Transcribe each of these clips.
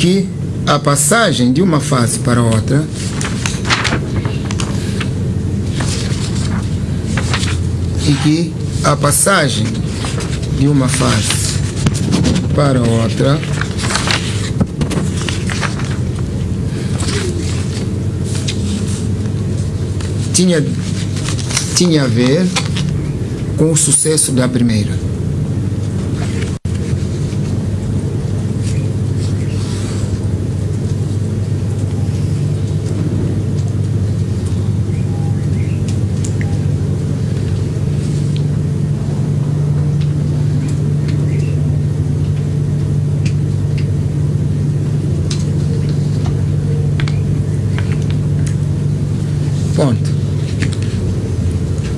que a passagem de uma fase para outra e que a passagem de uma fase para outra tinha, tinha a ver com o sucesso da primeira. Ponto.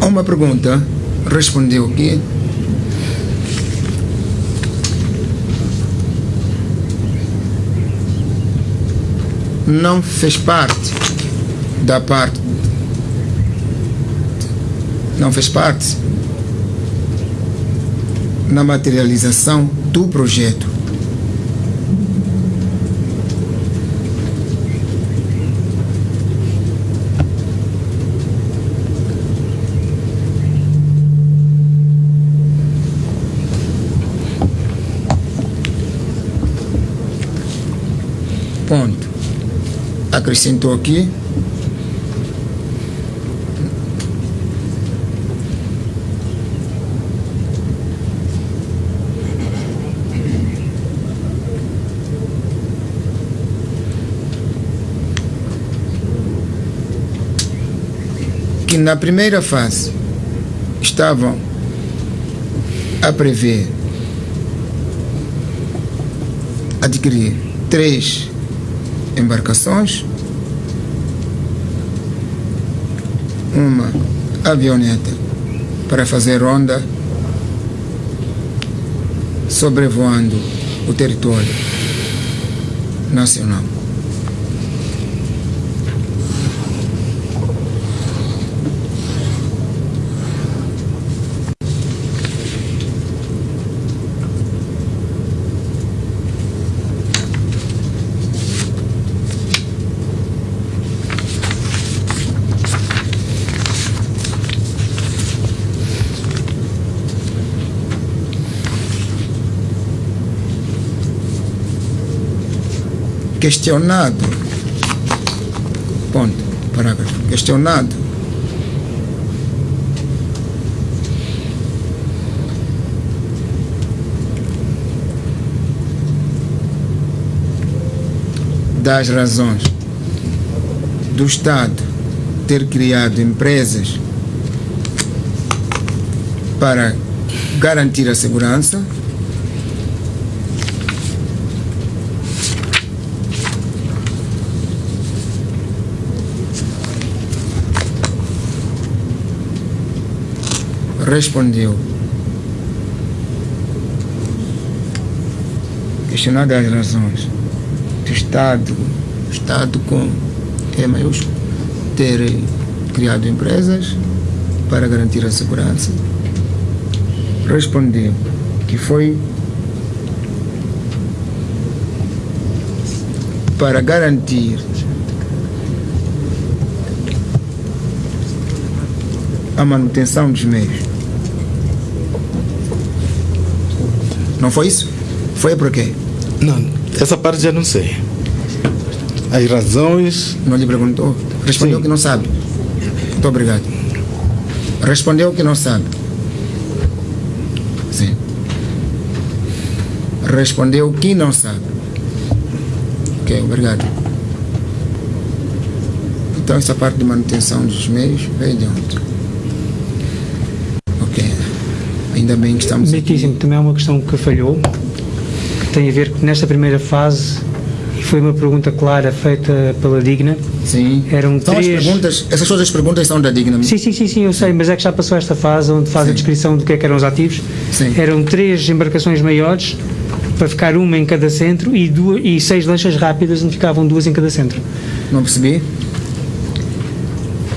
A uma pergunta, respondeu que não fez parte da parte não fez parte na materialização do projeto Ponto. Acrescentou aqui. Que na primeira fase estavam a prever adquirir três embarcações, uma avioneta para fazer ronda sobrevoando o território nacional. Questionado, ponto, parágrafo, questionado. Das razões do Estado ter criado empresas para garantir a segurança respondeu. Questionado as razões do Estado, Estado com E maiúsculo, ter criado empresas para garantir a segurança. Respondeu que foi para garantir a manutenção dos meios. Não foi isso? Foi por quê? Não, essa parte já não sei. As razões. Não lhe perguntou? Respondeu Sim. que não sabe. Muito obrigado. Respondeu que não sabe. Sim. Respondeu que não sabe. Ok, obrigado. Então essa parte de manutenção dos meios veio de onde? Ok. Ainda bem que estamos aqui. Também há uma questão que falhou, que tem a ver que nesta primeira fase, e foi uma pergunta clara feita pela Digna, Sim. eram São as três... perguntas, essas todas as perguntas são da Digna. Sim, sim, sim, sim, eu sei, mas é que já passou esta fase onde faz a Sim. descrição do que é que eram os ativos. Sim. Eram três embarcações maiores para ficar uma em cada centro e, duas, e seis lanchas rápidas onde ficavam duas em cada centro. Não percebi?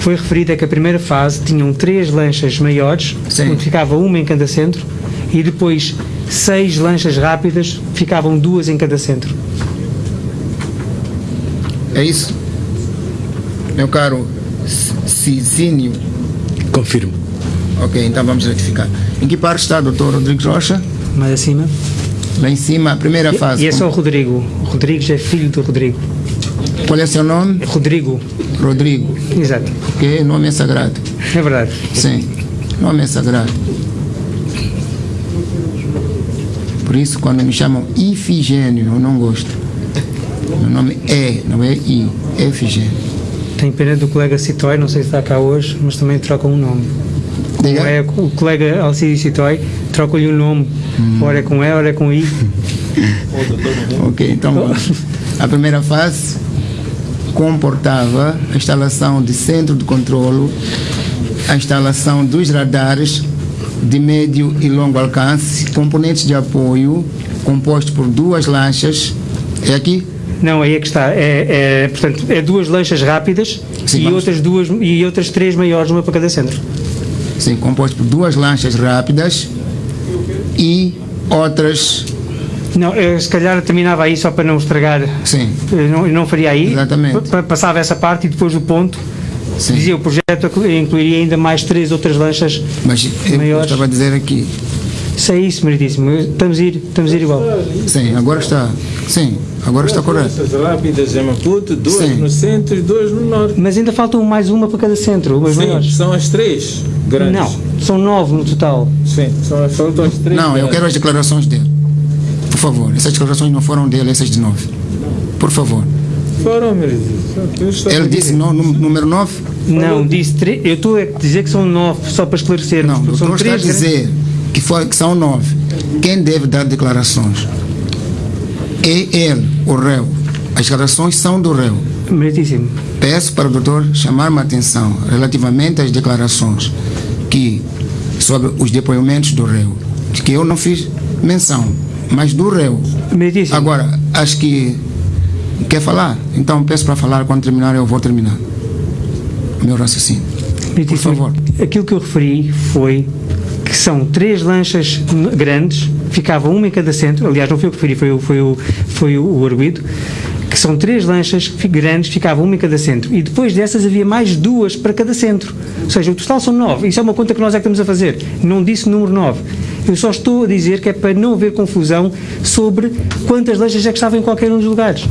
Foi referido é que a primeira fase tinham três lanchas maiores, Sim. onde ficava uma em cada centro, e depois seis lanchas rápidas, ficavam duas em cada centro. É isso? Meu caro Cicínio. Confirmo. Ok, então vamos retificar. Em que parte está o doutor Rodrigues Rocha? Mais acima. Lá em cima, a primeira fase. E é só o Rodrigo. O Rodrigues é filho do Rodrigo. Qual é o seu nome? Rodrigo. Rodrigo. Exato. Ok, nome é sagrado. É verdade. Sim, nome é sagrado. Por isso, quando me chamam Ifigênio, eu não gosto. Meu nome é, não é I, é Ifigênio. Tenho pena do colega Citói, não sei se está cá hoje, mas também trocam um nome. Diga. é o colega Alcides Citói, troca-lhe um nome. Ora é com E, ora é com I. Ok, então vamos. A primeira fase comportava a instalação de centro de controlo, a instalação dos radares de médio e longo alcance, componentes de apoio, composto por duas lanchas. É aqui? Não, aí é que está. É, é, portanto, é duas lanchas rápidas Sim, e, vamos. outras duas, e outras três maiores, uma para cada centro. Sim, composto por duas lanchas rápidas e outras. Não, eu, se calhar terminava aí só para não estragar. Sim, Eu não, eu não faria aí. Exatamente. Pa- pa- Passava essa parte e depois do ponto. sim. Dizia o projeto incluiria ainda mais três outras lanchas. Mas eu Maiores. estava a dizer aqui. Isso é isso, meritíssimo. Estamos a ir, estamos a ir igual. Sim, agora está. Sim, agora está correto. Lanchas rápidas em Maputo, duas Sim. no centro e duas no norte. Mas ainda faltam mais uma para cada centro, umas Sim, maiores. são as três grandes. Não, são nove no total. Sim, são, faltam as três Não, eu grandes. quero as declarações dele. Por favor, essas declarações não foram dele, essas de nove. Por favor. Foram, meu Deus. Ele disse no, número 9? Não, disse três. Eu estou a dizer que são nove, só para esclarecer. Não, doutor está a grandes- dizer que, foi, que são nove. Quem deve dar declarações? É ele, o réu. As declarações são do réu. Meritíssimo. Peço para o doutor chamar-me a atenção relativamente às declarações que, sobre os depoimentos do réu, de que eu não fiz menção, mas do réu. Agora, acho que quer falar, então peço para falar, quando terminar eu vou terminar. O meu raciocínio. Meritíssimo. por favor. Aquilo que eu referi foi que são três lanchas grandes, ficava uma em cada centro, aliás, não foi eu que referi, foi, o- foi, o, foi o, o arguido, que são três lanchas grandes, ficava uma em cada centro. E depois dessas havia mais duas para cada centro. Ou seja, o total são nove. Isso é uma conta que nós é que estamos a fazer. Não disse número nove. Eu só estou a dizer que é para não haver confusão sobre quantas lanchas é que estavam em qualquer um dos lugares.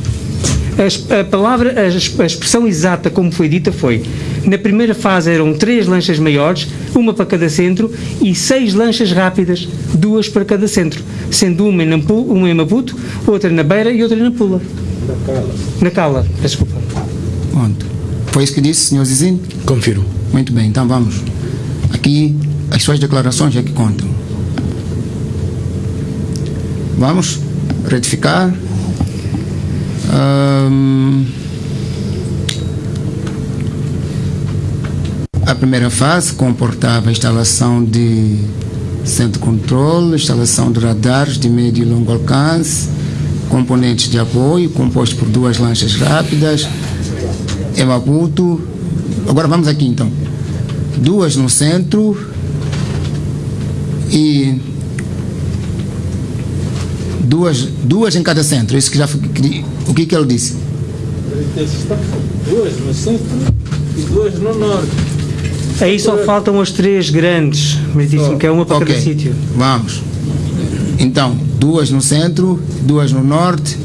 A palavra, a es- a expressão exata como foi dita foi: na primeira fase eram três lanchas maiores, uma para cada centro, e seis lanchas rápidas, duas para cada centro, sendo uma em, Nampu, uma em Maputo, outra na Beira e outra na Pula. Na Cala, peço desculpa. Pronto. Foi isso que disse, senhor Zizinho? Confirmo. Muito bem, então vamos. Aqui as suas declarações é que contam. Vamos retificar. Ahm, a primeira fase comportava a instalação de centro de controle, instalação de radares de médio e longo alcance, componentes de apoio, composto por duas lanchas rápidas, em Maputo. Agora vamos aqui então. Duas no centro e duas, duas em cada centro. Isso que já foi, que- o que que ele disse? Duas no centro e duas no norte. Aí só faltam as três grandes, meritíssimo, que é uma para Ok, cada sítio. Vamos. Então, duas no centro, duas no norte,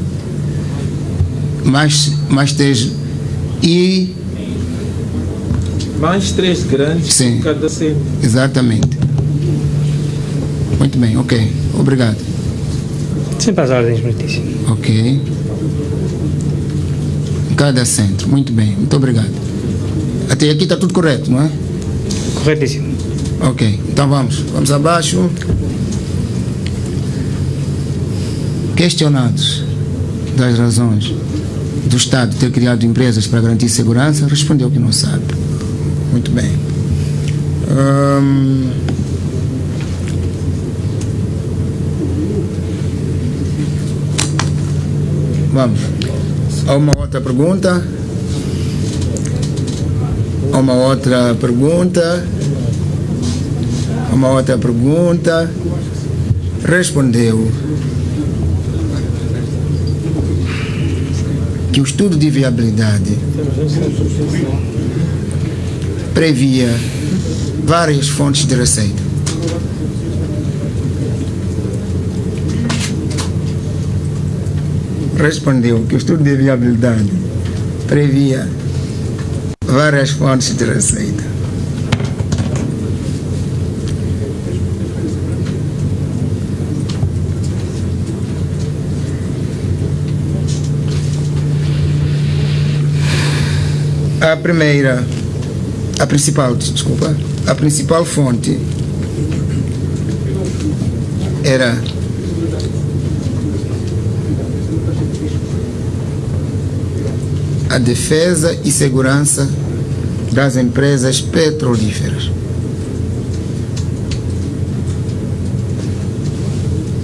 mais, mais três e Mais três grandes Sim. em cada centro. exatamente. Muito bem, ok. Obrigado. Sempre às ordens, meritíssimo. Ok. Cada centro. Muito bem. Muito obrigado. Até aqui está tudo correto, não é? Corretíssimo. Ok. Então vamos. Vamos abaixo. Questionados das razões do Estado ter criado empresas para garantir segurança, respondeu que não sabe. Muito bem. Hum, Vamos. Há uma outra pergunta? Há uma outra pergunta? Há uma outra pergunta? respondeu que o estudo de viabilidade previa várias fontes de receita. Respondeu que o estudo de viabilidade previa várias fontes de receita. A primeira, a principal, desculpa, a principal fonte era a defesa e segurança das empresas petrolíferas.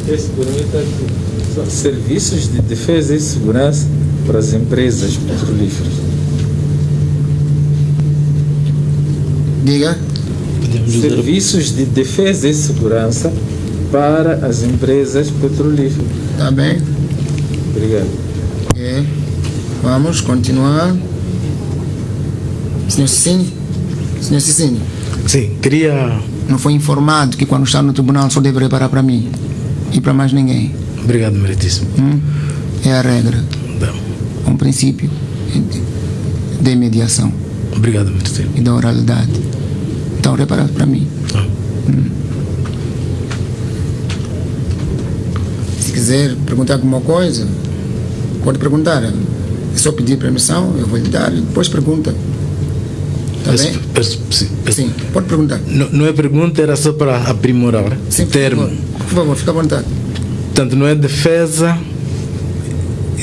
Esse está. São serviços de defesa e segurança para as empresas petrolíferas. Diga, Serviços de defesa e segurança para as empresas petrolíferas. tá bem? Obrigado. É. Vamos continuar. Senhor Cicine? Senhor Cicine, Sim, queria. não foi informado que quando está no tribunal só deve reparar para mim e para mais ninguém. Obrigado, meritíssimo. Hum? É a regra, Não. um princípio de, mediação Obrigado, meritíssimo. e da oralidade. Então, repara para mim. Ah. Se quiser perguntar alguma coisa, pode perguntar. É só pedir permissão, eu vou lhe dar e depois pergunta. Tá bem? sim, pode perguntar. Não, não é pergunta, era só para aprimorar Sim, o por termo. favor. Por favor, fica à vontade. Portanto, não é defesa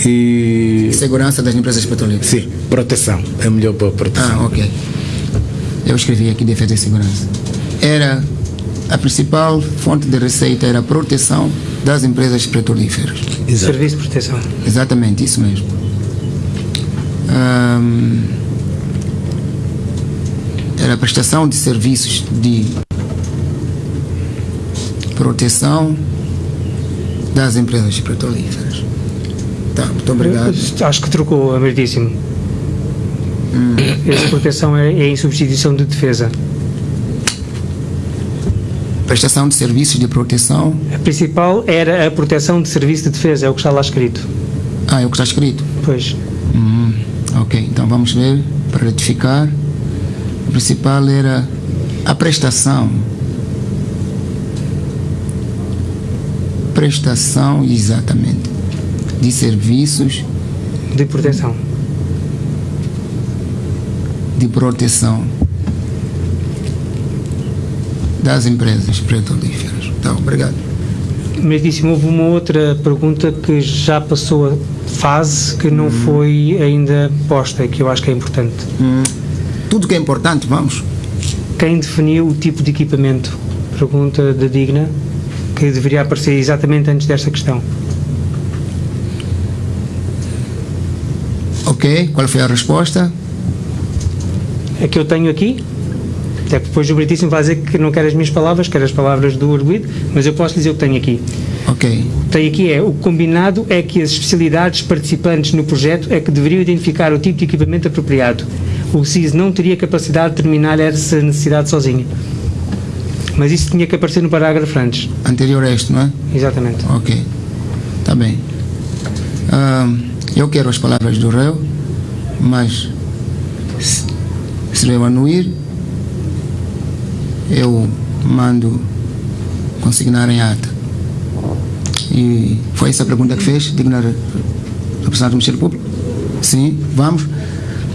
e. Segurança das empresas petrolíferas. Sim, proteção. É melhor para proteção. Ah, ok. Eu escrevi aqui defesa e segurança. Era a principal fonte de receita era a proteção das empresas petrolíferas. Exato. Serviço de proteção. Exatamente, isso mesmo. Era a prestação de serviços de proteção das empresas petrolíferas. Tá, muito obrigado. Acho que trocou, Ameritíssimo. Essa proteção é, é em substituição de defesa. Prestação de serviços de proteção. A principal era a proteção de serviço de defesa, é o que está lá escrito. Ah, é o que está escrito. Pois. Hum, ok, então vamos ver para retificar. O principal era a prestação. Prestação, exatamente, de serviços De proteção. de proteção das empresas petrolíferas. Então, obrigado. Ameritíssimo, houve uma outra pergunta que já passou a fase que não foi ainda posta, que eu acho que é importante. Hum, tudo que é importante, vamos. Quem definiu o tipo de equipamento? Pergunta da Digna, que deveria aparecer exatamente antes desta questão. Ok, qual foi a resposta? A que eu tenho aqui, até depois o Britíssimo vai dizer que não quer as minhas palavras, quer as palavras do arguido, mas eu posso dizer o que tenho aqui. Ok, tenho aqui é, o combinado é que as especialidades participantes no projeto é que deveriam identificar o tipo de equipamento apropriado. O CIS não teria capacidade de determinar essa necessidade sozinho. Mas isso tinha que aparecer no parágrafo antes. anterior a este, não é? Exatamente. Ok, tá bem. Eu quero as palavras do réu, mas se, se eu anuir, eu mando consignar em ata. E foi essa a pergunta que fez, digna re- representante do Ministério Público? Sim, vamos.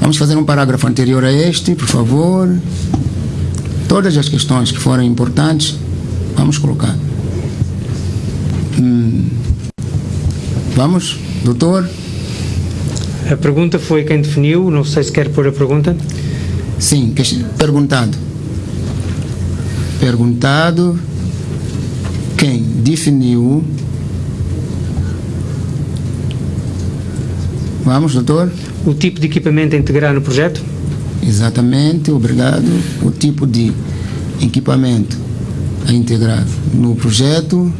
Vamos fazer um parágrafo anterior a este, por favor. Todas as questões que forem importantes, vamos colocar. Hum, vamos, doutor? A pergunta foi quem definiu, não sei se quer pôr a pergunta. Sim, perguntado. Perguntado quem definiu. Vamos, doutor. O tipo de equipamento a integrar no projeto? Exatamente, obrigado. O tipo de equipamento a integrar no projeto.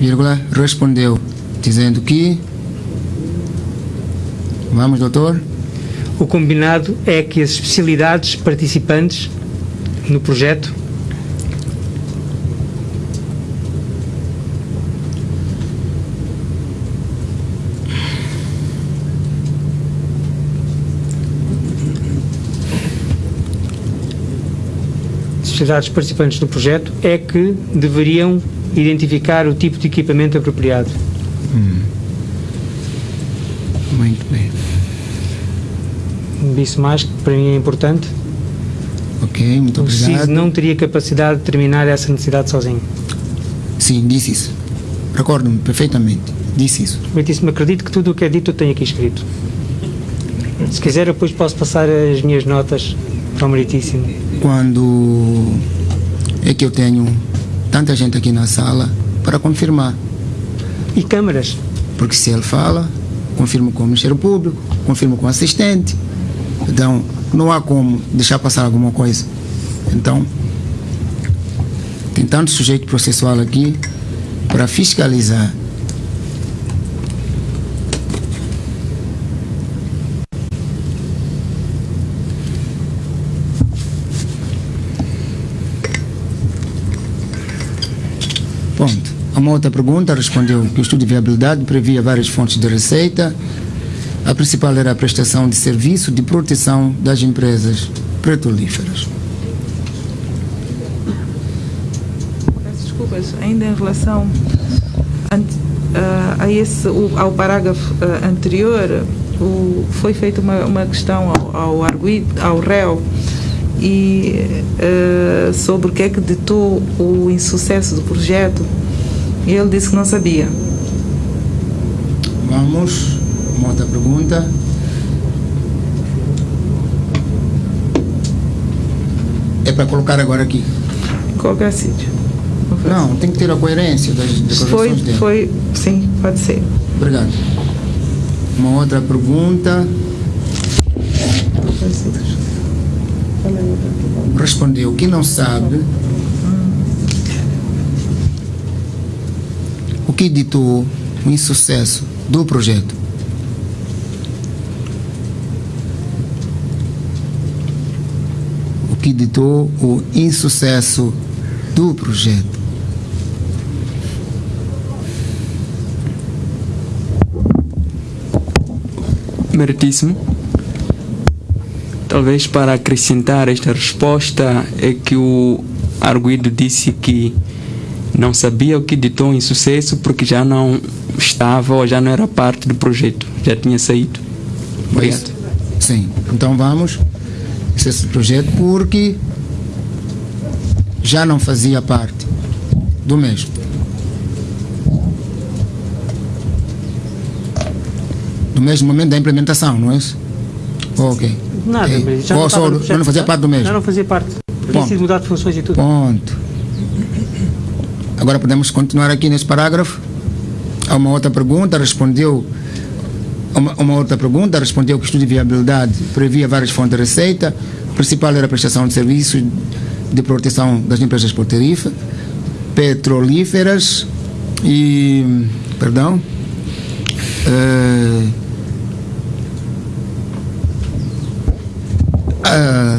Vírgula, respondeu, dizendo que. Vamos, doutor. O combinado é que as especialidades participantes no projeto especialidades participantes no projeto é que deveriam identificar o tipo de equipamento apropriado. Hum. Muito bem. Disse mais que para mim é importante. Ok, muito o obrigado. CIS não teria capacidade de determinar essa necessidade sozinho. Sim, disse isso. Recordo-me perfeitamente. Disse isso. Muitíssimo acredito que tudo o que é dito eu tenho aqui escrito. Se quiser, eu depois posso passar as minhas notas ao meritíssimo. Quando é que eu tenho tanta gente aqui na sala para confirmar? E câmaras? Porque se ele fala, confirmo com o Ministério Público, confirmo com o assistente. Então, não há como deixar passar alguma coisa. Então, tem tanto sujeito processual aqui para fiscalizar. Ponto. Uma outra pergunta respondeu que o estudo de viabilidade previa várias fontes de receita. A principal era a prestação de serviço de proteção das empresas petrolíferas. Peço desculpas, ainda em relação a, a esse, ao parágrafo anterior, o, foi feita uma, uma questão ao, ao, arguido, ao réu e uh, sobre o que é que ditou o insucesso do projeto e ele disse que não sabia. Vamos, uma outra pergunta. É para colocar agora aqui? Qualquer sítio. Não, tem que ter a coerência das declarações foi, dele. Foi, sim, pode ser. Obrigado. Uma outra pergunta. Respondeu que não sabe o que ditou o insucesso do projeto. Que ditou o insucesso do projeto. Meritíssimo. Talvez para acrescentar esta resposta é que o arguido disse que não sabia o que ditou em sucesso porque já não estava ou já não era parte do projeto, já tinha saído. Obrigado. Sim, então vamos. Esse projeto porque já não fazia parte do mesmo. No mesmo momento da implementação, não é isso? Ok. Nada, Ei, mas já não, só, projeto, não fazia parte do mesmo. Já não fazia parte. Ponto. sido mudado de funções e tudo. Ponto. Agora podemos continuar aqui nesse parágrafo. Há uma outra pergunta, respondeu. Uma, uma outra pergunta, respondeu que o estudo de viabilidade previa várias fontes de receita. A principal era a prestação de serviços de proteção das empresas petrolíferas, petrolíferas e. Perdão. eh, a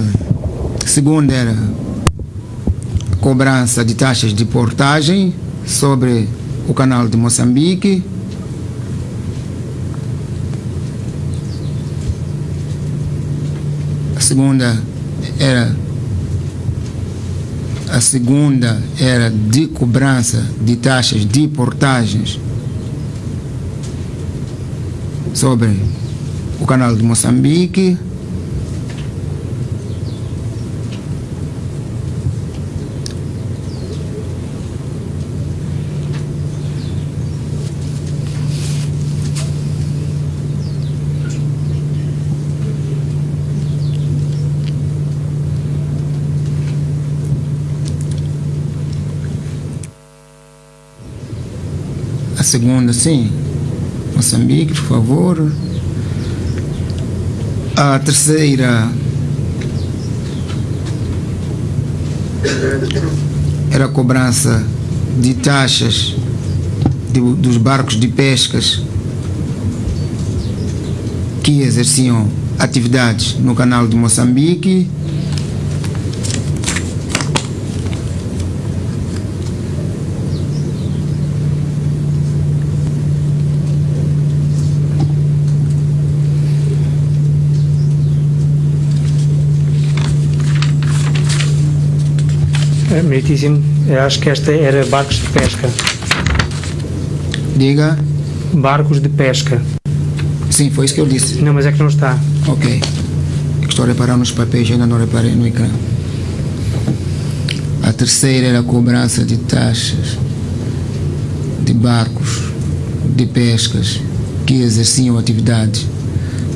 segunda era cobrança de taxas de portagem sobre o canal de Moçambique. Segunda era a segunda era de cobrança de taxas de portagens sobre o canal de Moçambique. Segunda, sim. Moçambique, por favor. A terceira era a cobrança de taxas de- dos barcos de pescas que exerciam atividades no canal de Moçambique. Meritíssimo, eu acho que esta era barcos de pesca. Diga. Barcos de pesca. Sim, foi isso que eu disse. Não, mas é que não está. Ok. É Estou a reparar nos papéis, ainda não reparei no ecrã. A terceira era a cobrança de taxas de barcos de pescas que exerciam atividades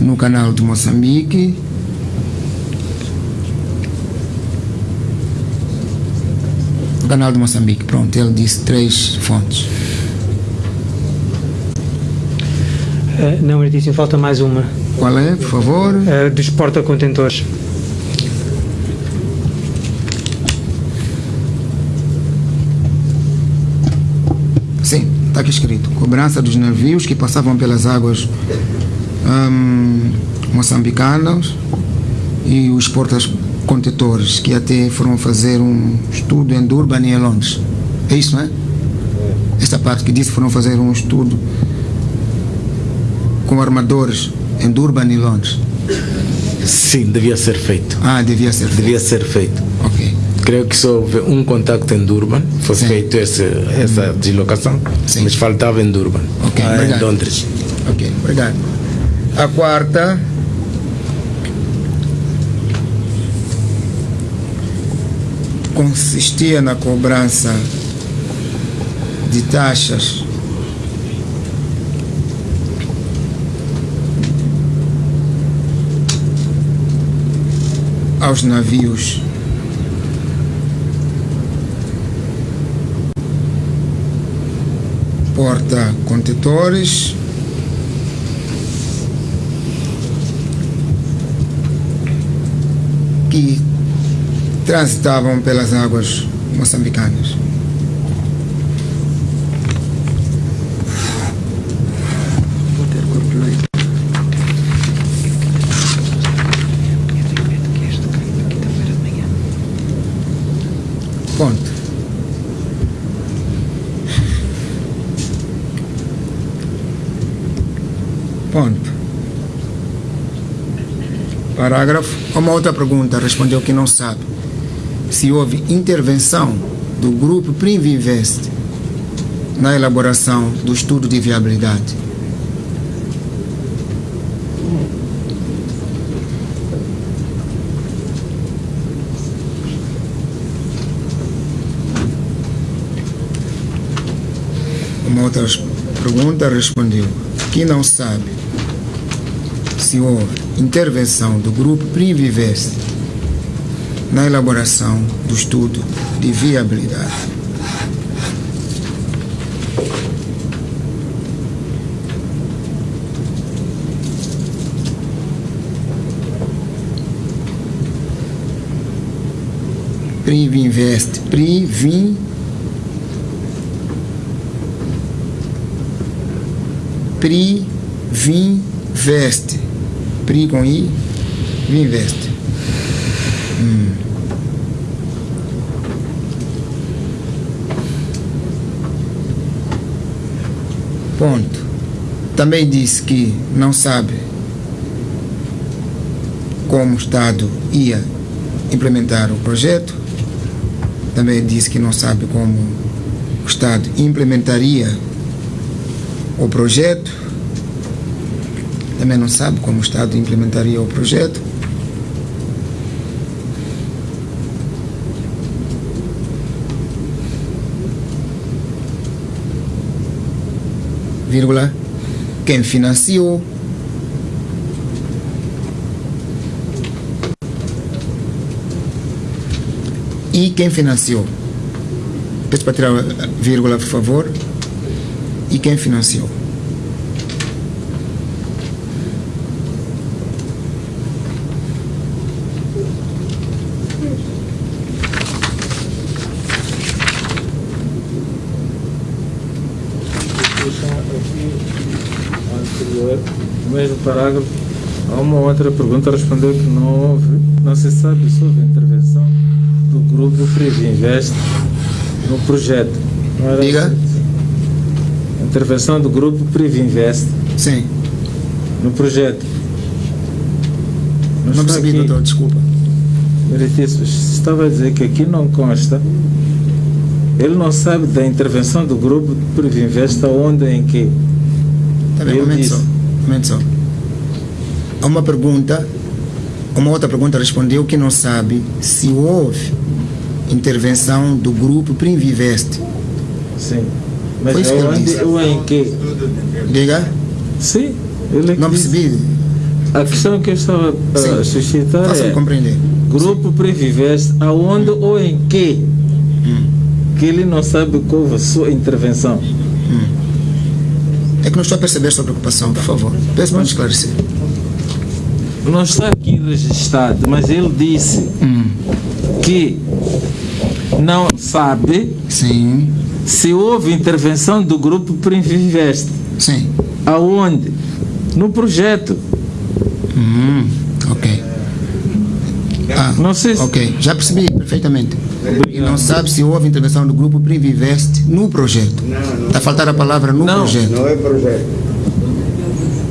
no canal de Moçambique. Canal de Moçambique, pronto, ele disse três fontes. Eh, não, Meritíssimo, falta mais uma. Qual é, por favor? Eh, dos porta-contentores. Sim, está aqui escrito. Cobrança dos navios que passavam pelas águas hum, moçambicanas e os portas-contentores que até foram fazer um estudo em Durban e em Londres. É isso, não é? Esta parte que disse foram fazer um estudo com armadores em Durban e Londres. Sim, devia ser feito. Ah, devia ser. feito. Devia ser feito. Ok. Creio que só houve um contacto em Durban, foi Sim. feito esse, essa deslocação, Sim. mas faltava em Durban, Ok, ah, em. Londres. Ok, obrigado. A quarta. Consistia na cobrança de taxas. Aos navios. Porta-contentores que transitavam pelas águas moçambicanas. Ponto. Ponto. Parágrafo. Uma outra pergunta respondeu que não sabe. Se houve intervenção do grupo Privinvest na elaboração do estudo de viabilidade. Uma outra pergunta respondeu que não sabe se houve intervenção do grupo Privivest na elaboração do estudo de viabilidade. Privinvest, Privin Privinvest. Pri com I, Vinvest. Hum. Ponto. Também disse que não sabe como o Estado ia implementar o projeto. Também disse que não sabe como o Estado implementaria o projeto. Também não sabe como o Estado implementaria o projeto. Vírgula. Quem financiou. E quem financiou. Peço para tirar a vírgula, por favor. E quem financiou. Anterior, no mesmo parágrafo, há uma outra pergunta, respondeu que não houve, não se sabe se houve intervenção do grupo Privinvest no projeto. Não Diga. Intervenção do grupo Privinvest Sim. no projeto. Não está percebi, aqui. doutor, desculpa. Meritíssimo, estava a dizer que aqui não consta. Ele não sabe da intervenção do grupo Privinvest aonde em que. Tá bem, momento disse. só. Há uma pergunta, uma outra pergunta respondeu que não sabe se houve intervenção do grupo Primviveste. Sim. Mas Foi isso que ele aonde disse. ou em que? Diga? Sim, ele é que Não percebi. A questão que eu estava a Sim. suscitar Faça-me é compreender. grupo Previvest, aonde ou em que? Que ele não sabe qual a sua intervenção. É que não estou a perceber sua preocupação, por favor. Peço para me esclarecer. Não está aqui registrado, mas ele disse Hum. que não sabe Sim, se houve intervenção do grupo Previvest. sim. Aonde? No projeto. Hum, ok. Ah, Não sei se- Ok, já percebi perfeitamente. E não sabe se houve intervenção do grupo Primviveste no projeto. Está a faltar a palavra no Não. projeto.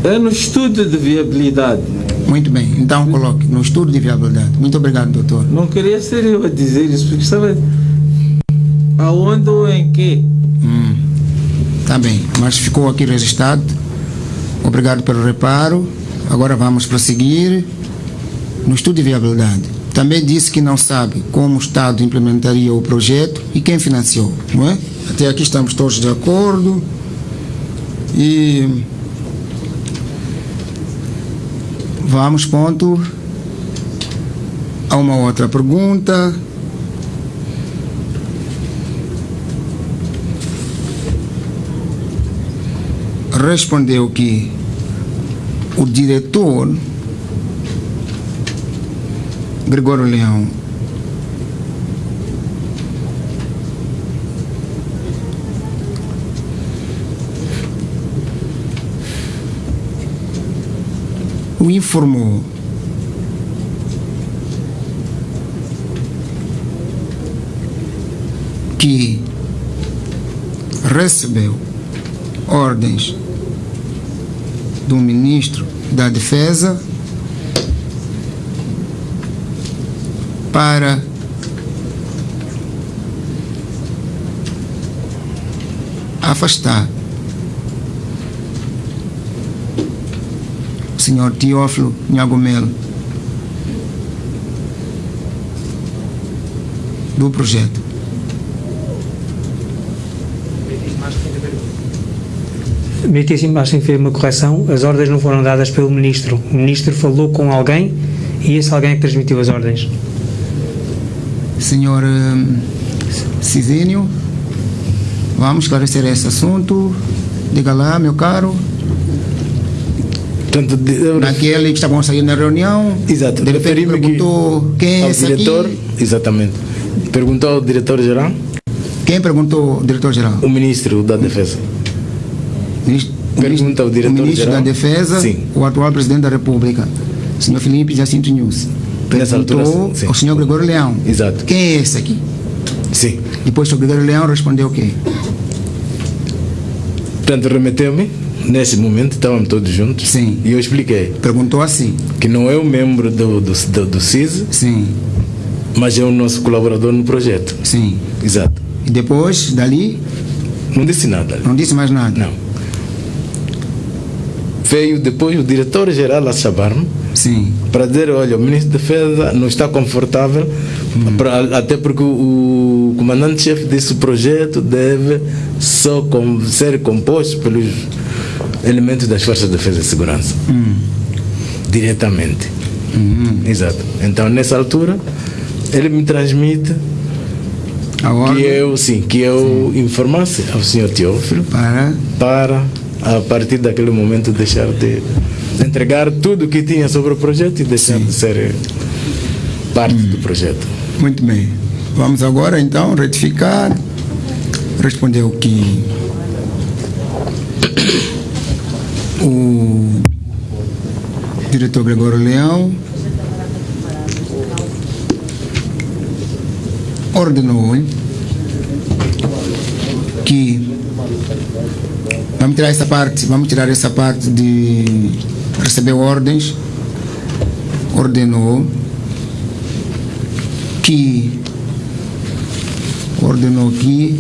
É no estudo de viabilidade. Muito bem, então coloque no estudo de viabilidade. Muito obrigado, doutor. Não queria ser eu a dizer isso, porque estava. Aonde ou em que? Está bem, mas ficou aqui registrado. Obrigado pelo reparo. Agora vamos prosseguir no estudo de viabilidade. Também disse que não sabe como o Estado implementaria o projeto e quem financiou, não é? Até aqui estamos todos de acordo. E vamos, ponto, a uma outra pergunta. respondeu que o diretor Gregório Leão. O informou. Que recebeu ordens do ministro da Defesa para afastar o senhor Teófilo Nhagomelo do projeto. Meritíssimo, acho que fez uma correção. As ordens não foram dadas pelo ministro. O ministro falou com alguém e esse alguém é que transmitiu as ordens. Senhor hum, Cisínio, vamos esclarecer esse assunto. Diga lá, meu caro. Portanto, de- Naquele que estavam sair na reunião, Exato, de repente referi-me que perguntou quem é esse diretor, aqui. exatamente. Perguntou ao diretor-geral, Quem perguntou, diretor-geral? o ministro da Defesa. Ministro, Pergunta ao o ministro diretor-geral. da Defesa, Sim. o atual presidente da República, senhor Felipe Jacinto News. Altura, Perguntou sim. ao senhor Gregório Leão. Exato. Quem é esse aqui? Sim. Depois o Gregório Leão respondeu o quê? Portanto, remeteu-me, nesse momento, estávamos todos juntos, Sim. e eu expliquei Perguntou assim. que não é o membro do, do, do, do CIS, Sim, mas é o nosso colaborador no projeto. sim. Exato. E depois, dali, Não disse nada. não disse mais nada. Não. Veio depois o diretor-geral a chamar-me Sim. para dizer, olha, o ministro da Defesa não está confortável, pra- até porque o, comandante-chefe desse projeto deve só com- ser composto pelos elementos das Forças de Defesa e Segurança. Diretamente. Exato. Então, nessa altura, ele me transmite que eu, sim, que eu informasse ao senhor Teófilo para para, a partir daquele momento, deixar de entregar tudo o que tinha sobre o projeto e deixar de ser parte do projeto. Muito bem. Vamos agora então retificar. Respondeu que o diretor Gregório Leão ordenou que vamos tirar essa parte, vamos tirar essa parte de receber ordens, ordenou que ordenou que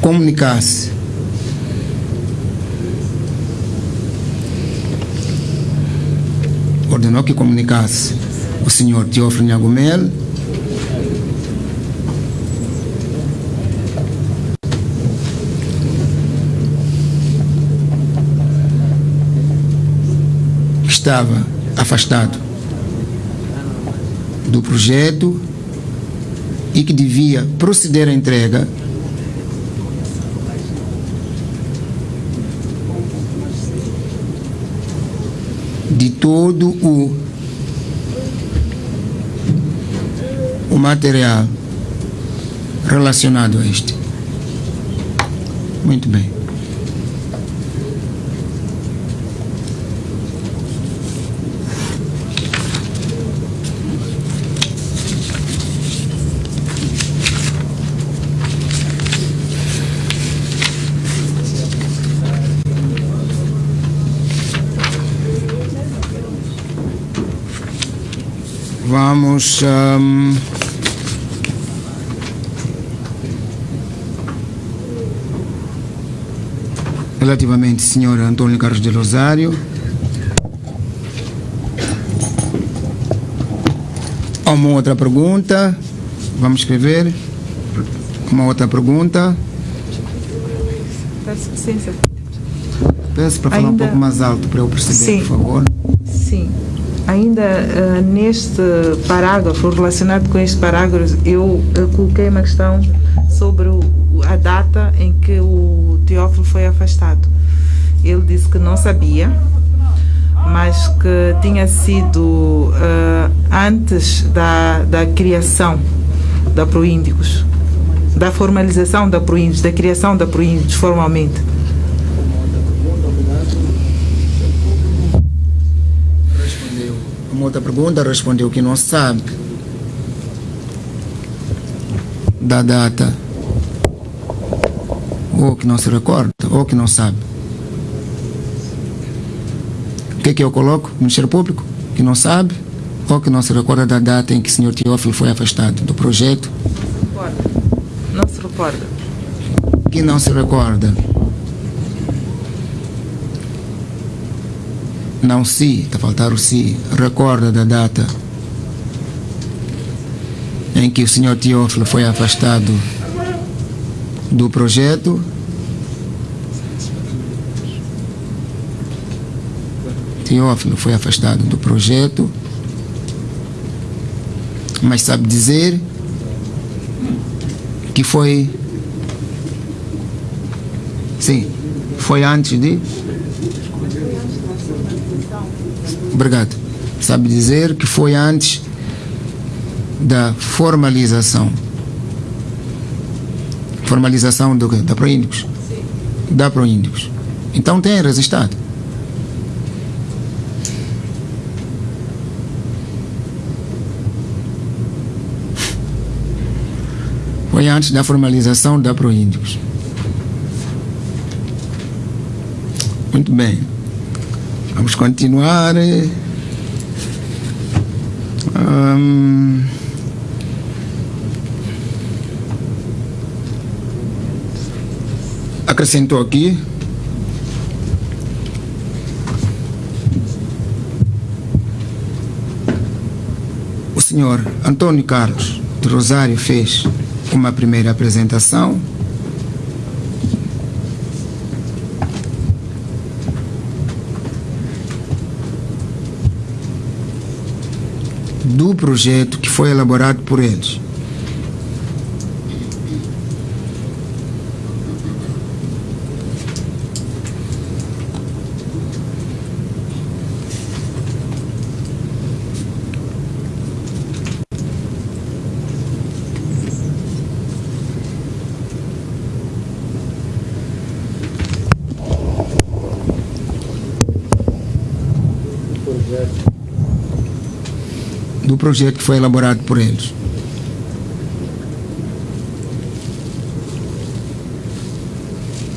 comunicasse ordenou que comunicasse o senhor Teófilo Nhagomel estava afastado do projeto e que devia proceder à entrega de todo o, o material relacionado a este. Muito bem. Vamos. ahm, relativamente, senhor Antônio Carlos de Rosário. Há uma outra pergunta. Vamos escrever. Uma outra pergunta. Peço licença. Peço para falar um Ainda- pouco mais alto para eu perceber, Sim. por favor. Sim. Ainda eh, neste parágrafo, relacionado com este parágrafo, eu eh, coloquei uma questão sobre o- a data em que o Teófilo foi afastado. Ele disse que não sabia, mas que tinha sido eh, antes da, da criação da Proíndicos, da formalização da Proíndicos, da criação da Proíndicos formalmente. Respondeu. Uma outra pergunta respondeu que não sabe da data, ou que não se recorda, ou que não sabe. O que é que eu coloco? Ministério Público, que não sabe, ou que não se recorda da data em que o senhor Teófilo foi afastado do projeto, Não se recorda. que não se recorda. Não se, está a faltar o se, recorda da data em que o senhor Teófilo foi afastado do projeto. Teófilo foi afastado do projeto, mas sabe dizer que foi Sim, foi antes de. Obrigado. Sabe dizer que foi antes da formalização. Formalização do, quê? da Proíndicos? Da Proíndicos. Então tem resistado. Foi antes da formalização da Proíndicos. Muito bem. Vamos continuar. Hum, acrescentou aqui. O senhor Antônio Carlos de Rosário fez uma primeira apresentação do projeto que foi elaborado por eles. Projeto que foi elaborado por eles.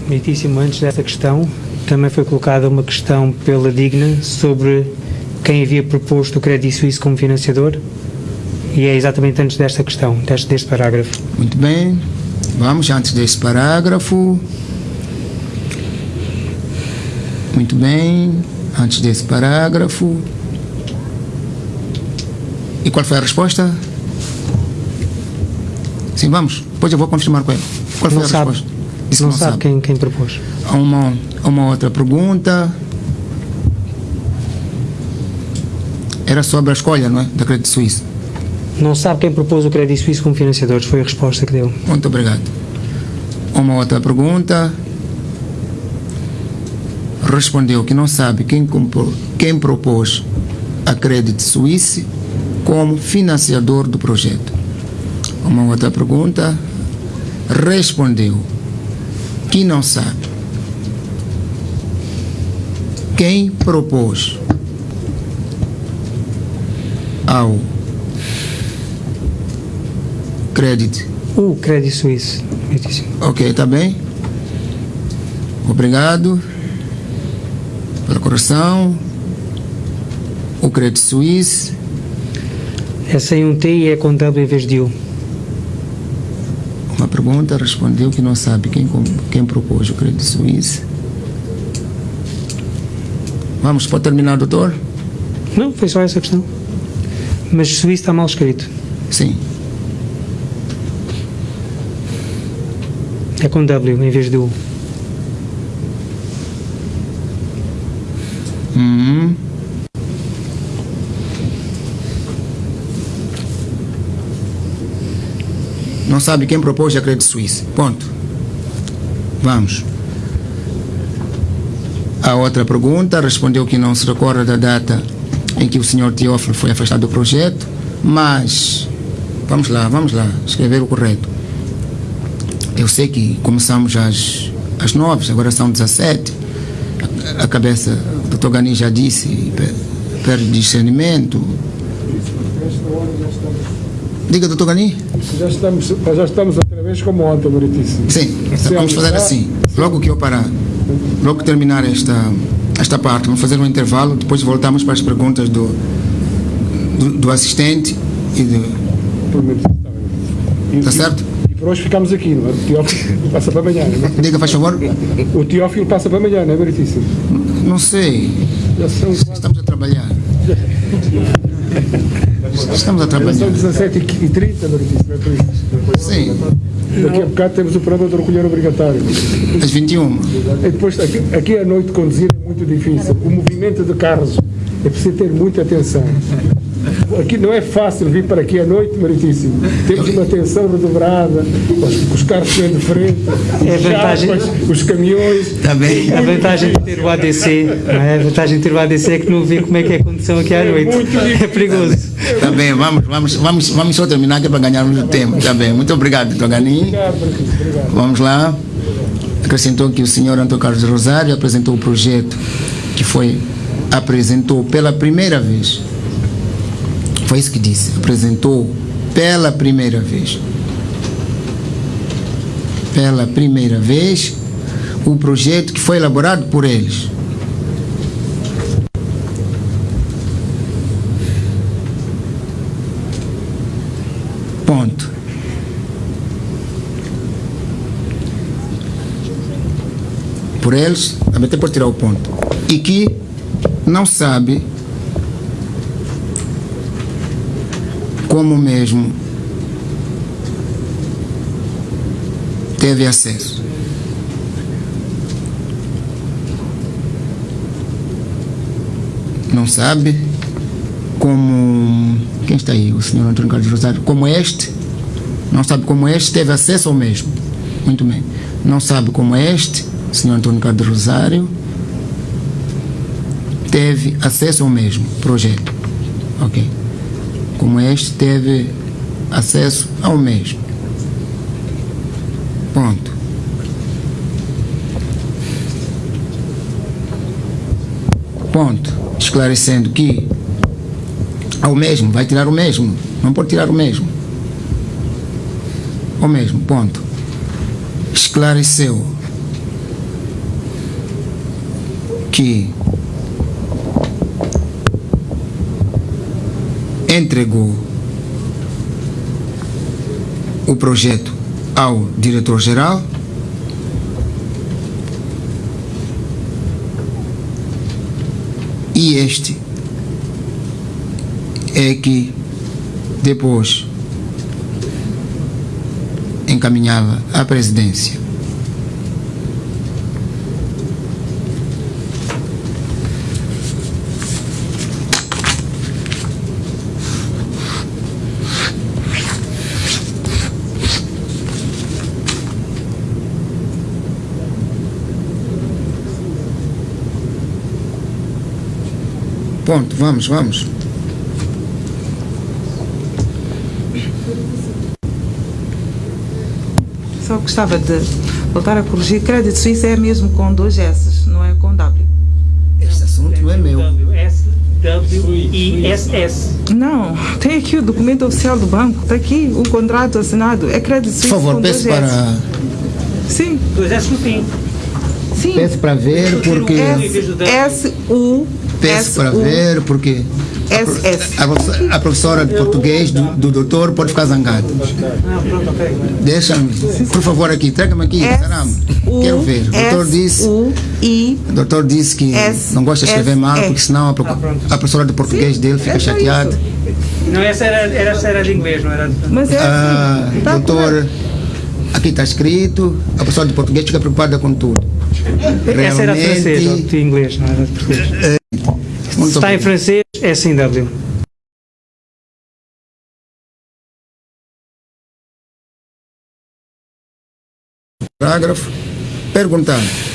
Meritíssimo, antes dessa questão, também foi colocada uma questão pela Digna sobre quem havia proposto o Crédito Suíço como financiador e é exatamente antes desta questão, deste, deste parágrafo. Muito bem, vamos antes desse parágrafo. Muito bem, antes desse parágrafo. E qual foi a resposta? Sim, vamos. Depois eu vou confirmar com ele. Qual foi Não a sabe. resposta? Disse que não, sabe, Quem, quem propôs. Há uma, uma outra pergunta. Era sobre a escolha, não é? Da Crédito Suíço. Não sabe quem propôs o Crédito Suíço como financiadores, foi a resposta que deu. Muito obrigado. Uma outra pergunta. Respondeu que não sabe quem, quem propôs a Crédito Suíço como financiador do projeto. Uma outra pergunta. Respondeu que não sabe quem propôs ao crédito O Crédito Suíço. Ok, está bem? Obrigado pela correção. O crédito suíço. É sem um T e é com W em vez de U. Uma pergunta respondeu que não sabe quem, quem propôs o crédito suíço. Vamos, pode terminar, doutor? Não, foi só essa questão. Mas Suíço está mal escrito. Sim. É com W em vez de U. Uhum. Não sabe quem propôs a crédito suíço. Ponto. Vamos. A outra pergunta respondeu que não se recorda da data em que o senhor Teófilo foi afastado do projeto, mas vamos lá, vamos lá, escrever o correto. Eu sei que começamos às, às 9, agora são 17. A, a cabeça, o Dr. Gani já disse, pe- perde discernimento. Diga, doutor Gani. Já estamos, já estamos outra vez como ontem, Meritíssimo. Sim, Sim, vamos fazer assim. Logo que eu parar, logo que terminar esta, esta parte, vamos fazer um intervalo, depois voltamos para as perguntas do, do, do assistente e do. E- Tá certo? E por hoje ficamos aqui, não é? O Teófilo passa para amanhã, não é? Diga, faz favor. O Teófilo passa para amanhã, não é, Meritíssimo? Não sei. Estamos a trabalhar. Estamos a já trabalhar. são 17 e 30, Meritíssimo, é por isso. Sim, Daqui a bocado temos o programa de recolher obrigatório. às 21. E depois, aqui, aqui à noite conduzir é muito difícil. O movimento de carros é preciso ter muita atenção. Aqui não é fácil vir para aqui à noite, Meritíssimo. Temos uma atenção redobrada, os, os carros que vêm de frente, É os vantagem. chapas, os caminhões. Está bem? A vantagem de ter o ADC, não é? A vantagem de ter o ADC é que não vê como é que é a condição aqui à noite. É perigoso. Está bem, vamos, vamos, vamos, vamos só terminar que é para ganharmos o tempo. Está bem, muito obrigado, doutor Gani. Obrigado, Meritíssimo. Obrigado. Vamos lá. Acrescentou que o senhor Antônio Carlos Rosário apresentou o projeto que foi apresentou pela primeira vez. Foi isso que disse. Apresentou pela primeira vez. Pela primeira vez o projeto que foi elaborado por eles. Ponto. por eles, até por tirar o ponto, e que não sabe como mesmo teve acesso. Não sabe como. Quem está aí? O senhor Antônio Carlos Rosário. Como este, não sabe como este teve acesso ao mesmo. Muito bem. Não sabe como este, senhor Antônio Carlos Rosário, teve acesso ao mesmo projeto. Ok. Como este teve acesso ao mesmo. Ponto. Ponto. Esclarecendo que ao mesmo, vai tirar o mesmo. Não pode tirar o mesmo. O mesmo, ponto. Esclareceu que entregou o projeto ao diretor-geral e este é que depois encaminhava à presidência. Ponto, vamos, vamos. Só gostava de voltar a corrigir. Crédito Suíça é mesmo com dois S, não é com W. Este assunto não é meu. S, W, I, S, S. Não, tem aqui o documento oficial do banco, está aqui o contrato assinado. É Crédito Por Suíça favor, com peço dois para, S. Sim, Dois S no fim. sim. peço para ver porque S-U. Peço para ver porque a professora, a professora de português do, do doutor pode ficar zangada. Ah. Deixa-me, por favor, aqui, traga-me aqui, caramba. Quero ver. O doutor disse, o doutor disse que S, não gosta de escrever S, mal, porque senão a, pro- a professora de português dele fica é chateada. Não, essa era, era, essa era de inglês, não era de... Mas é Ah, assim. Tá doutor, aqui está escrito, a professora de português fica preocupada com tudo. Essa era de francês, ou de inglês, não era de português. Muito está em bem. francês, é sem W. Parágrafo. Perguntando.